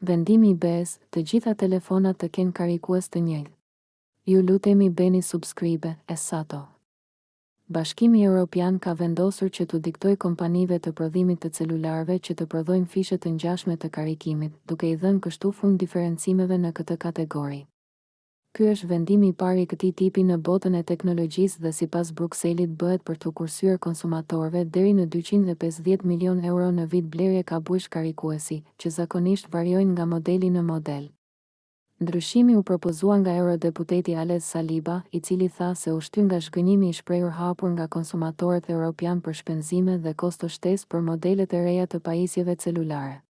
Vendimi i BE-së të gjitha telefonat të kenë karikues të njëjtë ju lutemi bëni subscribe e sato Bashkimi Europian ka vendosur që t'u diktojë kompanive të prodhimit të celularëve që të prodhojnë fishe të ngjashme të karikimit duke i dhënë kështu fund diferencimeve në këtë kategori. Ky është vendimi i parë i këtij tipi në botën e teknologjisë dhe sipas Brukselit bëhet për t'u kursyer konsumatorëve deri në dyqind e pesëdhjetë milionë euro në vit blerje kabujsh karikuesi, që zakonisht variojnë nga modeli në model. Ndryshimi u propozua nga eurodeputeti Alex Saliba, i cili tha se u shty nga zhgënjimi i shprehur hapur nga konsumatorët europianë për shpenzime dhe kosto shtesë për modelet e reja të pajisjeve celulare.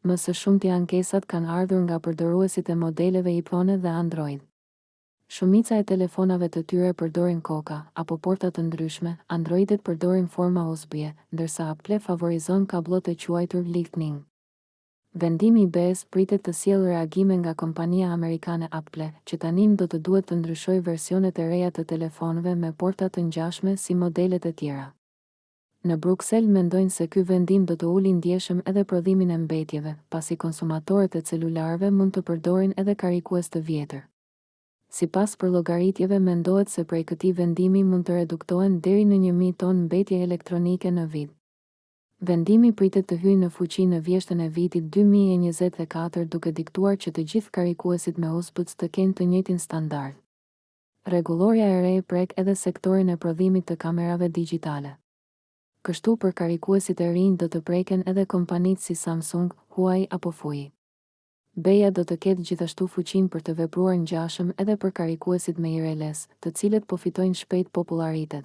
Më së shumti ankesat kanë ardhur nga përdoruesit e modeleve iPhone dhe Android. Shumica e telefonave të tyre përdorin koka, apo porta të ndryshme, Android-et përdorin forma USB-e, ndërsa Apple favorizon kabllot e quajtur Lightning. Vendimi i BE-së pritet të sjellë reagime nga kompania amerikane Apple, që tani do të duhet të ndryshojë versionet e reja të telefonëve me porta të ngjashme si modelet e tjera. Në Bruksel mendojnë se ky vendim do të ulë ndjeshëm edhe prodhimin e mbetjeve, pasi konsumatorët e celularëve mund të përdorin edhe karikues të vjetër. Sipas përllogaritjeve mendohet se prej këtij vendimi mund të reduktohen deri në një mijë ton mbetje elektronike në vit. Vendimi pritet të hyjë në fuqi në vjeshtën e vitit dy mijë e njëzet e katër duke diktuar që të gjithë karikuesit me USB-C të kenë të njëjtin standard. Rregullorja e re prek edhe sektorin e prodhimit të kamerave digjitale. Kështu për karikuesit e rinj do të preken edhe kompanitë si Samsung, Huawei apo Fuji. BE-ja do të ketë gjithashtu fuqinë për të vepruar ngjashëm edhe për karikuesit me wireless, të cilët po fitojnë shpejt popullaritet.